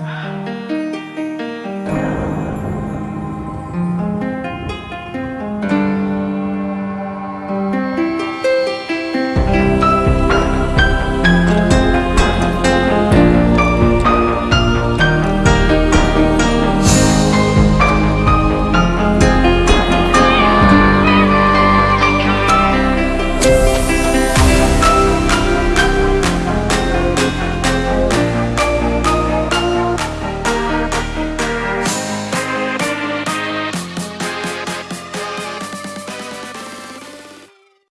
Ah.